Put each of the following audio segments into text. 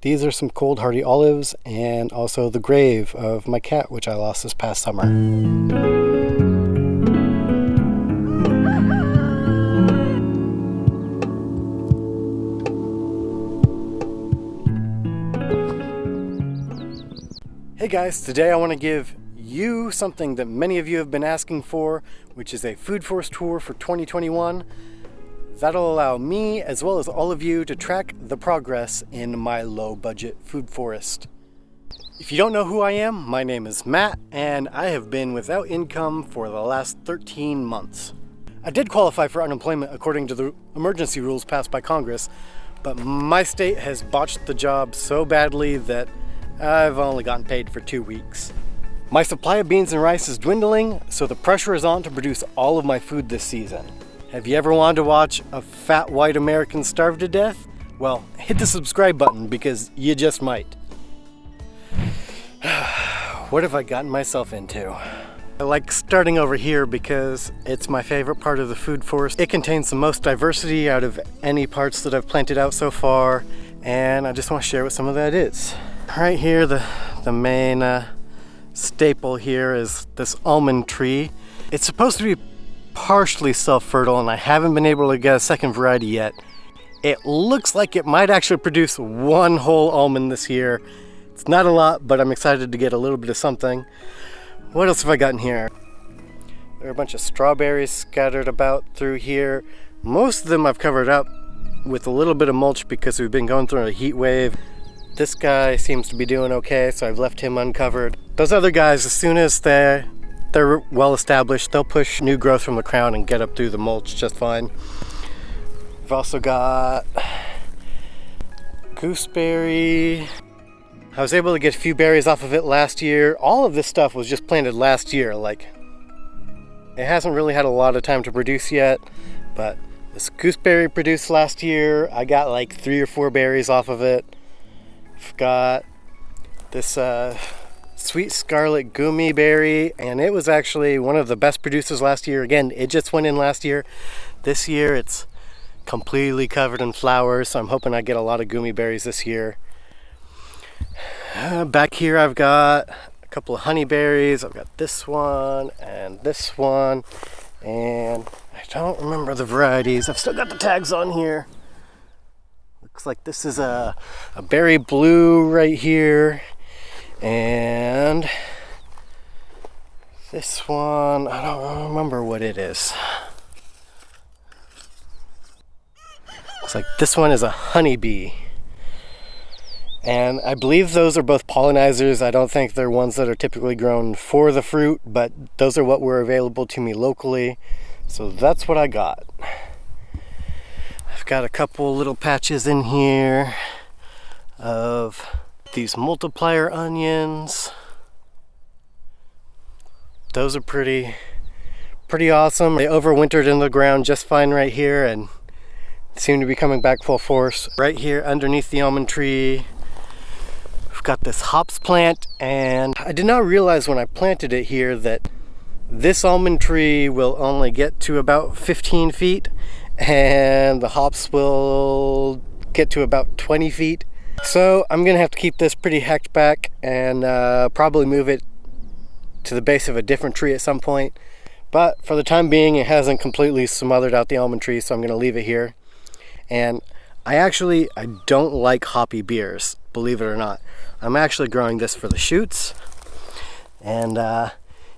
These are some cold hardy olives and also the grave of my cat, which I lost this past summer. Hey guys, today I want to give you something that many of you have been asking for, which is a Food Forest tour for 2021. That'll allow me, as well as all of you, to track the progress in my low budget food forest. If you don't know who I am, my name is Matt, and I have been without income for the last 13 months. I did qualify for unemployment according to the emergency rules passed by Congress, but my state has botched the job so badly that I've only gotten paid for two weeks. My supply of beans and rice is dwindling, so the pressure is on to produce all of my food this season. Have you ever wanted to watch a fat white American starve to death? Well, hit the subscribe button because you just might. what have I gotten myself into? I like starting over here because it's my favorite part of the food forest. It contains the most diversity out of any parts that I've planted out so far, and I just want to share what some of that is. Right here, the, the main uh, staple here is this almond tree. It's supposed to be partially self-fertile and I haven't been able to get a second variety yet. It looks like it might actually produce one whole almond this year. It's not a lot, but I'm excited to get a little bit of something. What else have I gotten here? There are a bunch of strawberries scattered about through here. Most of them I've covered up with a little bit of mulch because we've been going through a heat wave. This guy seems to be doing okay, so I've left him uncovered. Those other guys, as soon as they're, they're well established, they'll push new growth from the crown and get up through the mulch just fine. I've also got gooseberry. I was able to get a few berries off of it last year. All of this stuff was just planted last year. Like, it hasn't really had a lot of time to produce yet, but this gooseberry produced last year. I got like three or four berries off of it. I've got this uh, sweet scarlet goumi berry and it was actually one of the best producers last year. Again, it just went in last year. This year it's completely covered in flowers so I'm hoping I get a lot of goumi berries this year. Back here I've got a couple of honey berries. I've got this one and this one and I don't remember the varieties. I've still got the tags on here. Looks like this is a, a berry blue right here. And this one, I don't remember what it is. Looks like this one is a honeybee. And I believe those are both pollinizers. I don't think they're ones that are typically grown for the fruit, but those are what were available to me locally. So that's what I got I've got a couple little patches in here of these multiplier onions. Those are pretty, pretty awesome. They overwintered in the ground just fine right here and seem to be coming back full force. Right here underneath the almond tree, we've got this hops plant and I did not realize when I planted it here that this almond tree will only get to about 15 feet and the hops will get to about 20 feet. So I'm gonna have to keep this pretty hacked back and uh, probably move it to the base of a different tree at some point. But for the time being, it hasn't completely smothered out the almond tree, so I'm gonna leave it here. And I actually, I don't like hoppy beers, believe it or not. I'm actually growing this for the shoots. And uh,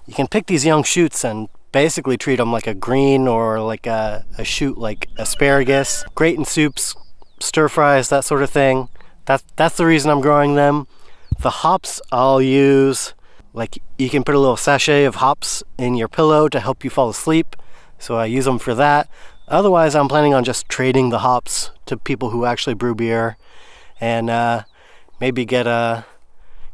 you can pick these young shoots and basically treat them like a green or like a, a shoot like asparagus. Great in soups, stir fries, that sort of thing. That's, that's the reason I'm growing them. The hops I'll use, like you can put a little sachet of hops in your pillow to help you fall asleep. So I use them for that. Otherwise, I'm planning on just trading the hops to people who actually brew beer and uh, maybe get a,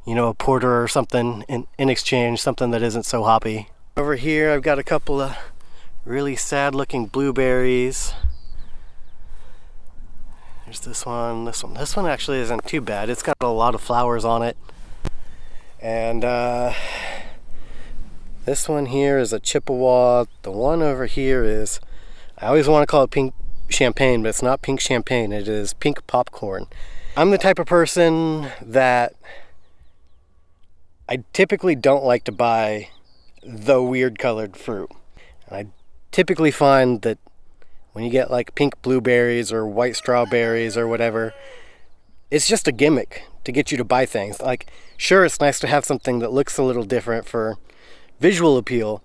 you know, a porter or something in, in exchange, something that isn't so hoppy. Over here I've got a couple of really sad looking blueberries. There's this one, this one. This one actually isn't too bad. It's got a lot of flowers on it. And uh, this one here is a Chippewa. The one over here is, I always want to call it pink champagne, but it's not pink champagne. It is pink popcorn. I'm the type of person that I typically don't like to buy the weird colored fruit. And I typically find that when you get like pink blueberries or white strawberries or whatever, it's just a gimmick to get you to buy things. Like, sure, it's nice to have something that looks a little different for visual appeal,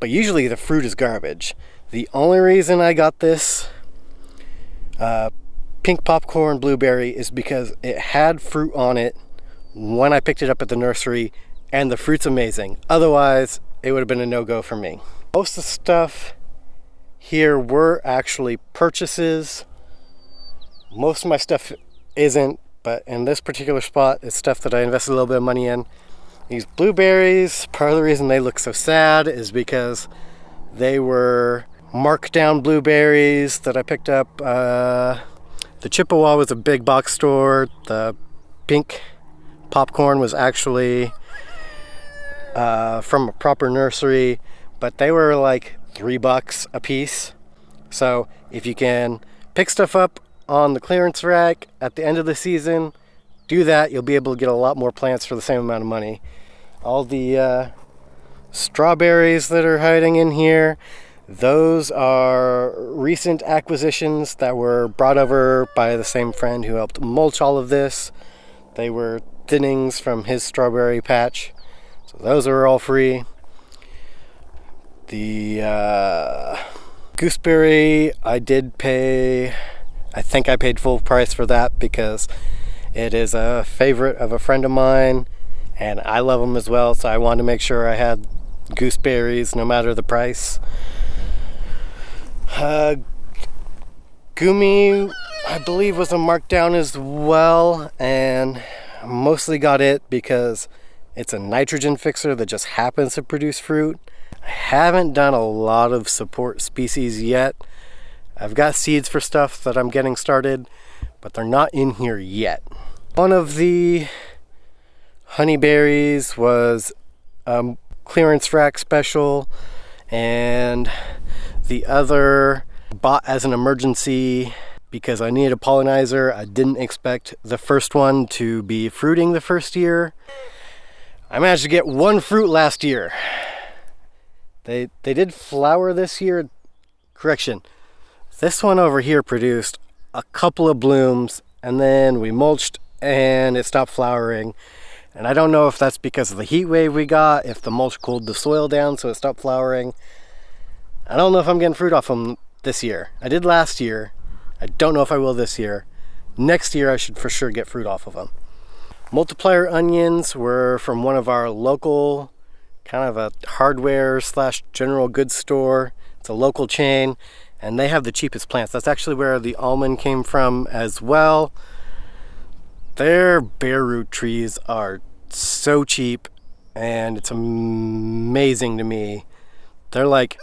but usually the fruit is garbage. The only reason I got this uh, pink popcorn blueberry is because it had fruit on it when I picked it up at the nursery, and the fruit's amazing. Otherwise, it would have been a no-go for me. Most of the stuff here were actually purchases. Most of my stuff isn't, but in this particular spot, it's stuff that I invested a little bit of money in. These blueberries, part of the reason they look so sad is because they were marked down blueberries that I picked up. Uh, the Chippewa was a big box store. The pink popcorn was actually uh, from a proper nursery, but they were like three bucks a piece. So if you can pick stuff up on the clearance rack at the end of the season, do that. You'll be able to get a lot more plants for the same amount of money. All the uh, strawberries that are hiding in here, those are recent acquisitions that were brought over by the same friend who helped mulch all of this. They were thinnings from his strawberry patch. So those are all free. The uh, gooseberry, I did pay, I think I paid full price for that because it is a favorite of a friend of mine and I love them as well. So I wanted to make sure I had gooseberries no matter the price. Uh, Goumi, I believe, was a markdown as well, and mostly got it because it's a nitrogen fixer that just happens to produce fruit. I haven't done a lot of support species yet. I've got seeds for stuff that I'm getting started, but they're not in here yet. One of the honeyberries was a clearance rack special, and the other bought as an emergency because I needed a pollinizer. I didn't expect the first one to be fruiting the first year. I managed to get one fruit last year. They, they did flower this year. Correction. This one over here produced a couple of blooms and then we mulched and it stopped flowering. And I don't know if that's because of the heat wave we got, if the mulch cooled the soil down so it stopped flowering. I don't know if I'm getting fruit off them this year. I did last year. I don't know if I will this year. Next year I should for sure get fruit off of them. Multiplier onions were from one of our local kind of a hardware slash general goods store. It's a local chain and they have the cheapest plants. That's actually where the almond came from as well. Their bare root trees are so cheap and it's amazing to me. They're like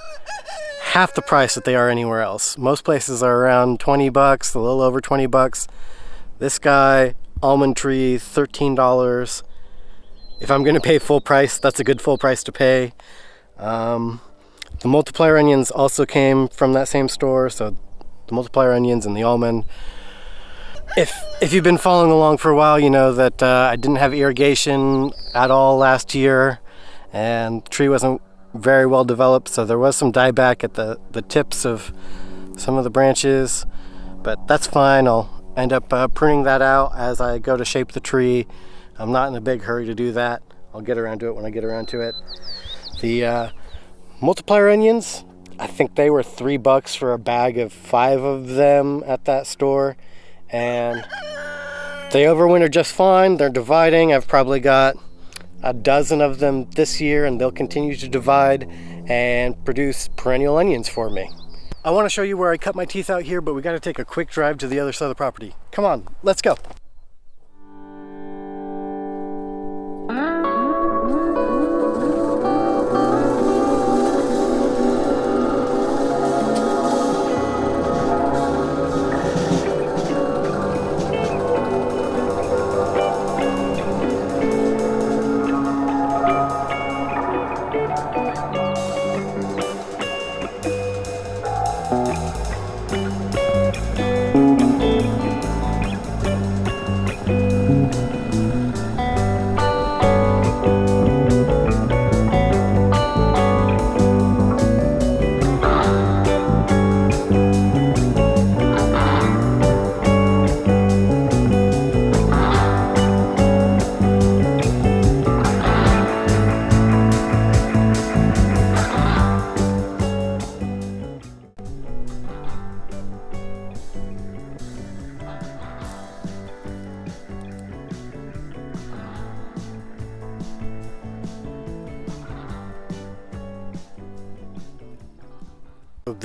half the price that they are anywhere else. Most places are around 20 bucks, a little over 20 bucks. This guy, almond tree, $13 if I'm going to pay full price, that's a good full price to pay. Um, the multiplier onions also came from that same store, so the multiplier onions and the almond. If, if you've been following along for a while, you know that uh, I didn't have irrigation at all last year, and the tree wasn't very well developed, so there was some dieback at the, the tips of some of the branches, but that's fine. I'll end up uh, pruning that out as I go to shape the tree I'm not in a big hurry to do that. I'll get around to it when I get around to it. The uh, multiplier onions, I think they were three bucks for a bag of five of them at that store. And they overwinter just fine. They're dividing. I've probably got a dozen of them this year and they'll continue to divide and produce perennial onions for me. I want to show you where I cut my teeth out here, but we got to take a quick drive to the other side of the property. Come on, let's go. So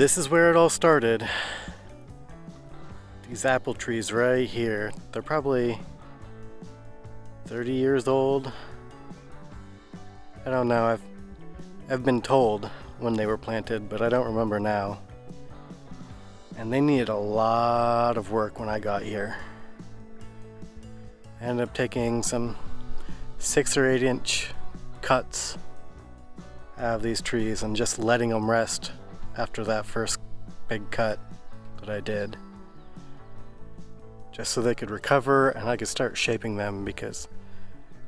this is where it all started. These apple trees right here. They're probably 30 years old. I don't know. I've I've been told when they were planted, but I don't remember now. And they needed a lot of work when I got here. I ended up taking some six or eight inch cuts out of these trees and just letting them rest after that first big cut that I did. Just so they could recover and I could start shaping them because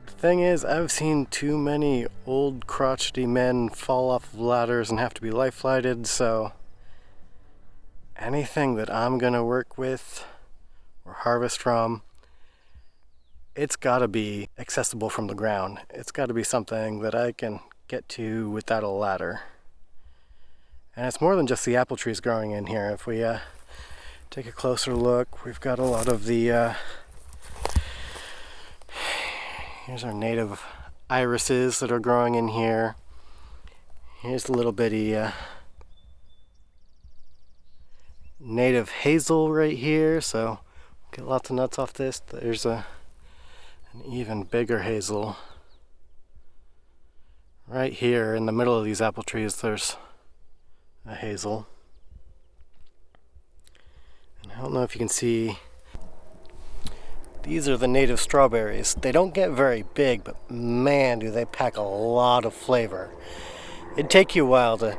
the thing is I've seen too many old crotchety men fall off of ladders and have to be life flighted so anything that I'm gonna work with or harvest from it's got to be accessible from the ground. It's got to be something that I can get to without a ladder. And it's more than just the apple trees growing in here. If we uh, take a closer look, we've got a lot of the, uh, here's our native irises that are growing in here. Here's a little bitty uh, native hazel right here, so get lots of nuts off this. There's a an even bigger hazel. Right here in the middle of these apple trees there's a hazel. And I don't know if you can see these are the native strawberries. They don't get very big, but man, do they pack a lot of flavor. It'd take you a while to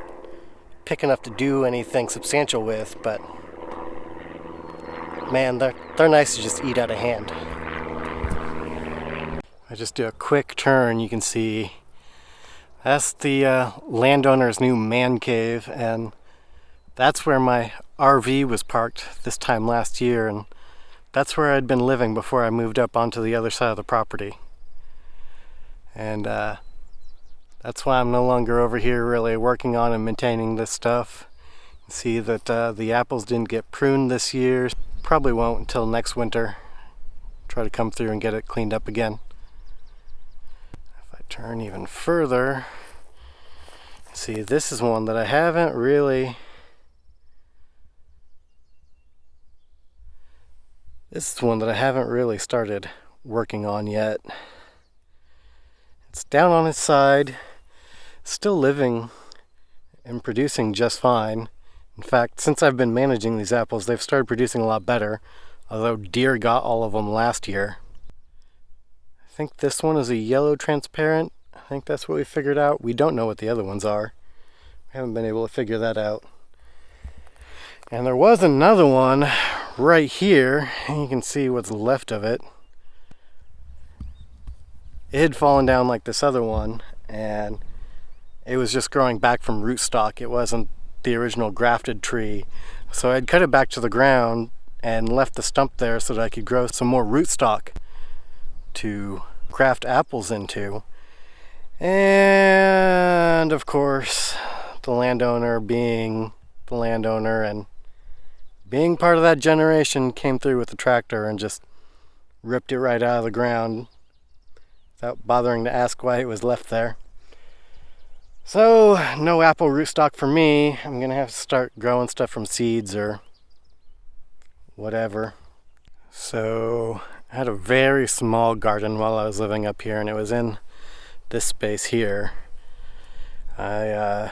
pick enough to do anything substantial with, but man, they're, they're nice to just eat out of hand. I just do a quick turn, you can see that's the uh, landowner's new man cave and that's where my RV was parked this time last year and that's where I'd been living before I moved up onto the other side of the property. And uh, that's why I'm no longer over here really working on and maintaining this stuff. See that uh, the apples didn't get pruned this year. Probably won't until next winter. Try to come through and get it cleaned up again turn even further, see this is one that I haven't really this is one that I haven't really started working on yet. It's down on its side, still living and producing just fine. In fact, since I've been managing these apples, they've started producing a lot better, although deer got all of them last year. I think this one is a yellow transparent. I think that's what we figured out. We don't know what the other ones are. We haven't been able to figure that out. And there was another one right here. You can see what's left of it. It had fallen down like this other one and it was just growing back from rootstock. It wasn't the original grafted tree. So I'd cut it back to the ground and left the stump there so that I could grow some more rootstock to graft apples into. And of course, the landowner being the landowner and being part of that generation came through with the tractor and just ripped it right out of the ground without bothering to ask why it was left there. So, no apple rootstock for me. I'm gonna have to start growing stuff from seeds or whatever. So, I had a very small garden while I was living up here and it was in this space here. I uh,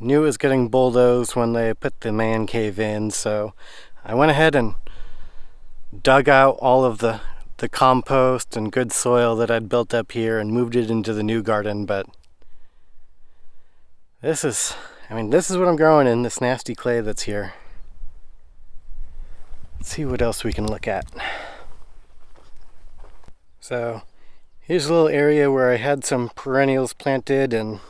knew it was getting bulldozed when they put the man cave in so I went ahead and dug out all of the the compost and good soil that I'd built up here and moved it into the new garden but this is I mean this is what I'm growing in this nasty clay that's here Let's see what else we can look at so here's a little area where I had some perennials planted and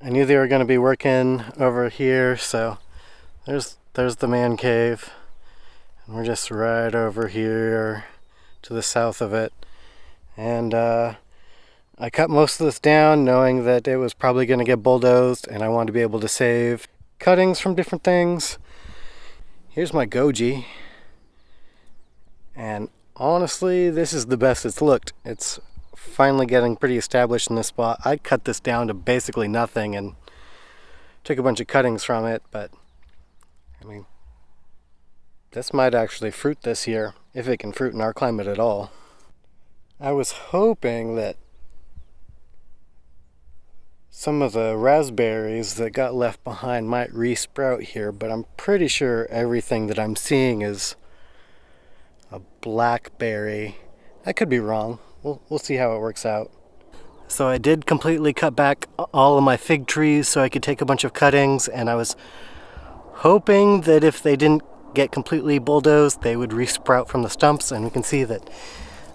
I knew they were going to be working over here. So there's there's the man cave. And we're just right over here to the south of it. And uh, I cut most of this down knowing that it was probably going to get bulldozed and I wanted to be able to save cuttings from different things. Here's my goji. And honestly, this is the best it's looked. It's finally getting pretty established in this spot. I cut this down to basically nothing and took a bunch of cuttings from it, but I mean, this might actually fruit this year, if it can fruit in our climate at all. I was hoping that some of the raspberries that got left behind might resprout here, but I'm pretty sure everything that I'm seeing is a blackberry. I could be wrong. We'll, we'll see how it works out. So I did completely cut back all of my fig trees so I could take a bunch of cuttings and I was hoping that if they didn't get completely bulldozed they would resprout from the stumps and we can see that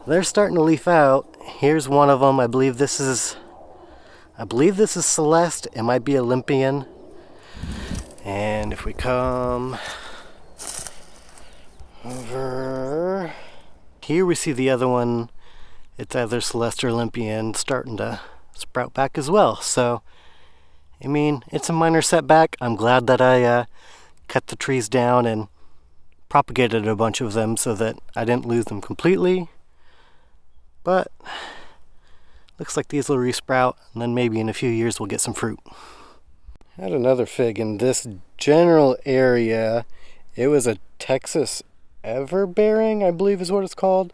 they're starting to leaf out. Here's one of them. I believe this is I believe this is Celeste. It might be Olympian. And if we come over here, we see the other one. It's either Celeste or Olympian starting to sprout back as well. So, I mean, it's a minor setback. I'm glad that I uh, cut the trees down and propagated a bunch of them so that I didn't lose them completely. But Looks like these will resprout, and then maybe in a few years we'll get some fruit. Had another fig in this general area. It was a Texas Everbearing, I believe is what it's called.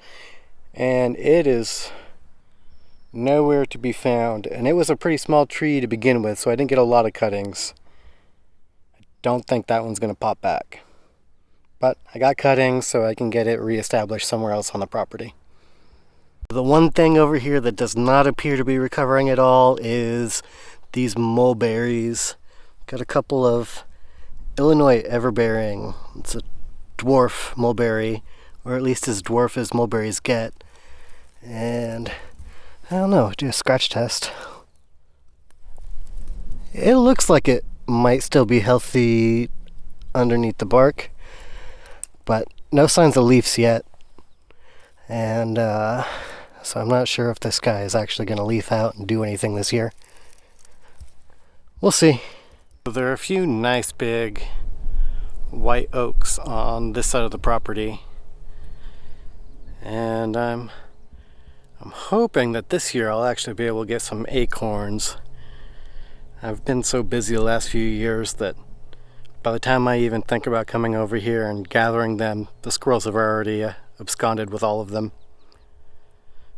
And it is nowhere to be found. And it was a pretty small tree to begin with, so I didn't get a lot of cuttings. I don't think that one's going to pop back. But I got cuttings, so I can get it reestablished somewhere else on the property. The one thing over here that does not appear to be recovering at all is these mulberries. Got a couple of Illinois everbearing. It's a dwarf mulberry, or at least as dwarf as mulberries get. And I don't know, do a scratch test. It looks like it might still be healthy underneath the bark, but no signs of leaves yet. And uh, so I'm not sure if this guy is actually going to leaf out and do anything this year. We'll see. There are a few nice big white oaks on this side of the property. And I'm I'm hoping that this year I'll actually be able to get some acorns. I've been so busy the last few years that by the time I even think about coming over here and gathering them, the squirrels have already uh, absconded with all of them.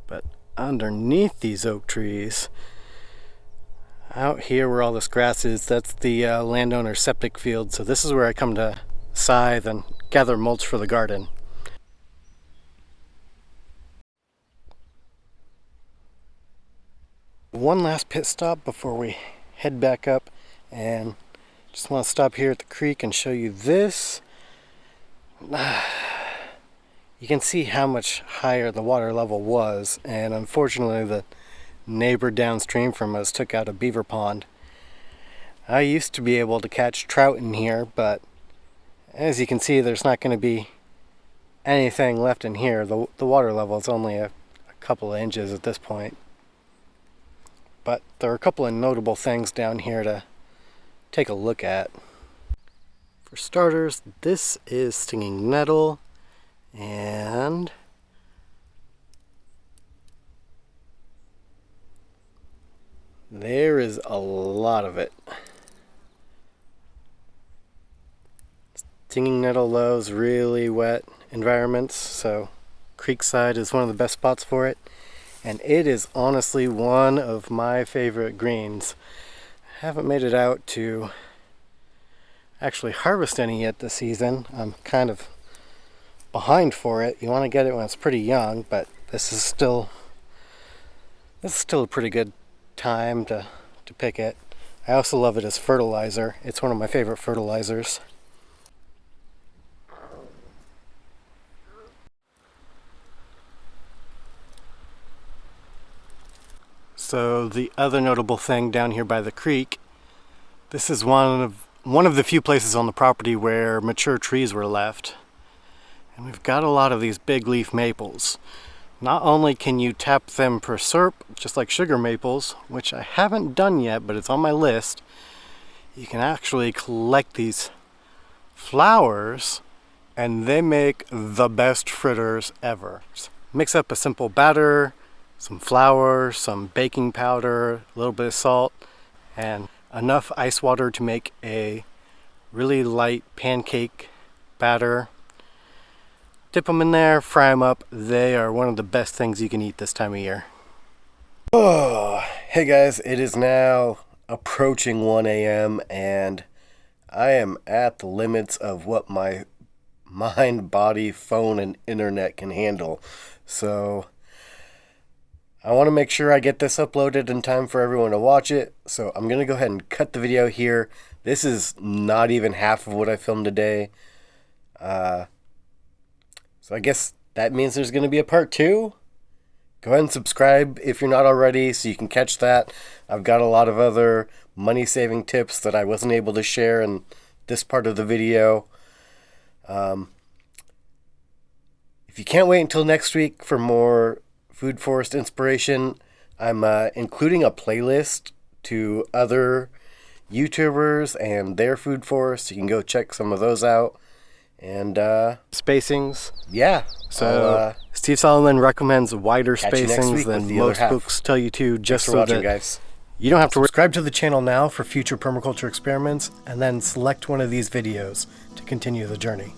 But underneath these oak trees, out here where all this grass is, that's the uh, landowner's septic field. So this is where I come to scythe and gather mulch for the garden. One last pit stop before we head back up and just want to stop here at the creek and show you this. you can see how much higher the water level was and unfortunately the neighbor downstream from us took out a beaver pond. I used to be able to catch trout in here but as you can see there's not going to be anything left in here. The, the water level is only a, a couple of inches at this point. But there are a couple of notable things down here to take a look at. For starters, this is stinging nettle and there is a lot of it. Stinging nettle loves really wet environments, so Creekside is one of the best spots for it. And it is honestly one of my favorite greens. I haven't made it out to actually harvest any yet this season. I'm kind of behind for it. You want to get it when it's pretty young, but this is still this is still a pretty good time to, to pick it. I also love it as fertilizer. It's one of my favorite fertilizers. So the other notable thing down here by the creek, this is one of one of the few places on the property where mature trees were left. And we've got a lot of these big leaf maples. Not only can you tap them for syrup, just like sugar maples, which I haven't done yet, but it's on my list, you can actually collect these flowers and they make the best fritters ever. Just mix up a simple batter, some flour, some baking powder, a little bit of salt, and enough ice water to make a really light pancake batter. Dip them in there, fry them up. They are one of the best things you can eat this time of year. Oh, hey guys, it is now approaching 1 a.m. and I am at the limits of what my mind, body, phone, and internet can handle. So I want to make sure I get this uploaded in time for everyone to watch it. So I'm going to go ahead and cut the video here. This is not even half of what I filmed today. Uh, so I guess that means there's going to be a part two. Go ahead and subscribe if you're not already so you can catch that. I've got a lot of other money saving tips that I wasn't able to share in this part of the video. Um, if you can't wait until next week for more Food Forest inspiration, I'm uh, including a playlist to other YouTubers and their Food Forest. You can go check some of those out. And uh, spacings. Yeah. So uh, Steve Solomon recommends wider spacings than most books tell you to, just so watching, that guys. you don't have to subscribe to the channel now for future permaculture experiments, and then select one of these videos to continue the journey.